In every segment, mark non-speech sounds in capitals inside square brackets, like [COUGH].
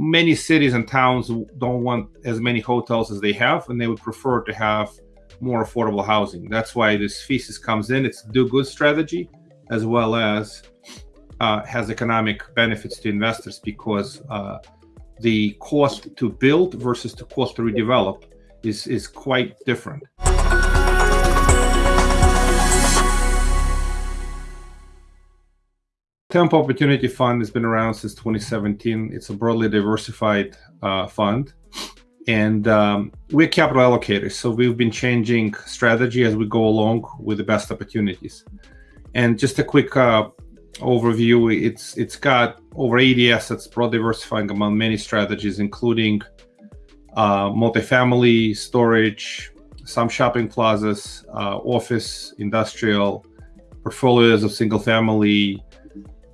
many cities and towns don't want as many hotels as they have, and they would prefer to have more affordable housing. That's why this thesis comes in. It's a do-good strategy, as well as uh, has economic benefits to investors because uh, the cost to build versus the cost to redevelop is is quite different. Tempo Opportunity Fund has been around since 2017. It's a broadly diversified uh, fund. And um, we're capital allocators, so we've been changing strategy as we go along with the best opportunities. And just a quick uh, overview, it's it's got over 80 assets, broad diversifying among many strategies, including uh, multifamily, storage, some shopping plazas, uh, office, industrial, portfolios of single family,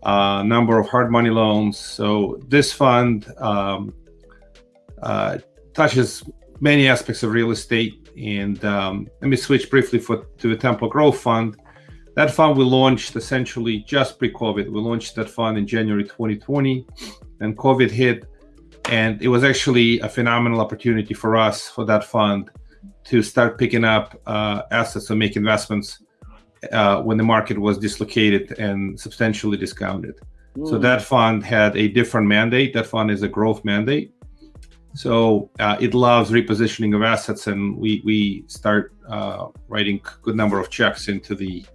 uh, number of hard money loans. So this fund um, uh, touches many aspects of real estate. And um, let me switch briefly for, to the Tempo Growth Fund. That fund we launched essentially just pre-COVID. We launched that fund in January 2020, and COVID hit, and it was actually a phenomenal opportunity for us for that fund to start picking up uh, assets and make investments uh, when the market was dislocated and substantially discounted. Mm. So that fund had a different mandate. That fund is a growth mandate. So uh, it loves repositioning of assets, and we we start uh, writing good number of checks into the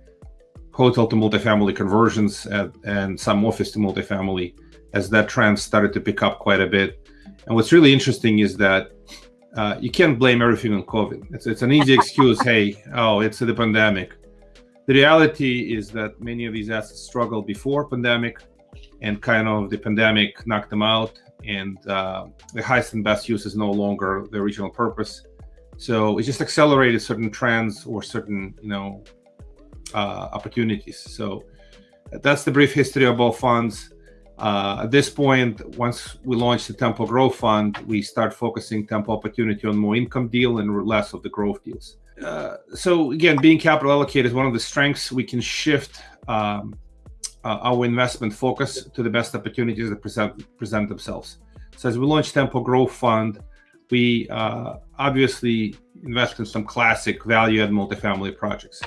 hotel to multifamily conversions at, and some office to multifamily as that trend started to pick up quite a bit. And what's really interesting is that uh, you can't blame everything on COVID. It's, it's an easy excuse. [LAUGHS] hey, oh, it's the pandemic. The reality is that many of these assets struggled before pandemic and kind of the pandemic knocked them out and uh, the highest and best use is no longer the original purpose. So it just accelerated certain trends or certain, you know, uh, opportunities. So that's the brief history of both funds. Uh, at this point, once we launch the Tempo Growth Fund, we start focusing Tempo Opportunity on more income deal and less of the growth deals. Uh, so again, being capital allocated is one of the strengths. We can shift um, uh, our investment focus to the best opportunities that present present themselves. So as we launch Tempo Growth Fund, we uh, obviously invest in some classic value-add multifamily projects.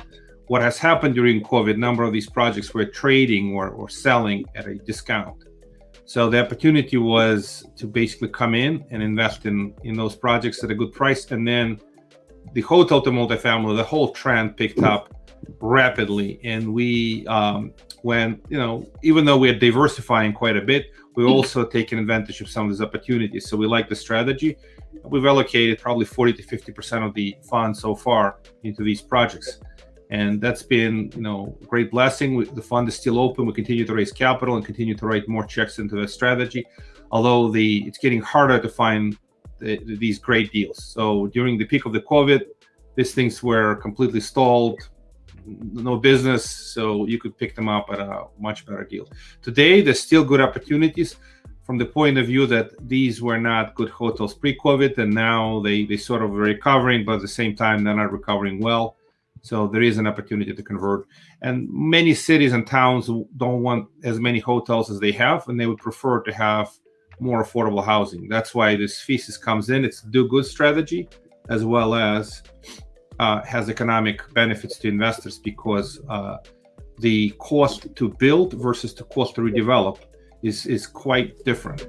What has happened during COVID, a number of these projects were trading or, or selling at a discount. So the opportunity was to basically come in and invest in, in those projects at a good price and then the hotel to multifamily, the whole trend picked up rapidly. And we um, when, you know, even though we're diversifying quite a bit, we're also taking advantage of some of these opportunities. So we like the strategy. We've allocated probably 40 to 50% of the funds so far into these projects. And that's been, you know, great blessing. We, the fund is still open. We continue to raise capital and continue to write more checks into the strategy. Although the it's getting harder to find the, these great deals. So during the peak of the COVID, these things were completely stalled, no business, so you could pick them up at a much better deal. Today, there's still good opportunities from the point of view that these were not good hotels pre-COVID, and now they, they sort of are recovering, but at the same time, they're not recovering well. So there is an opportunity to convert. And many cities and towns don't want as many hotels as they have, and they would prefer to have more affordable housing. That's why this thesis comes in. It's a do-good strategy as well as uh, has economic benefits to investors because uh, the cost to build versus the cost to redevelop is, is quite different.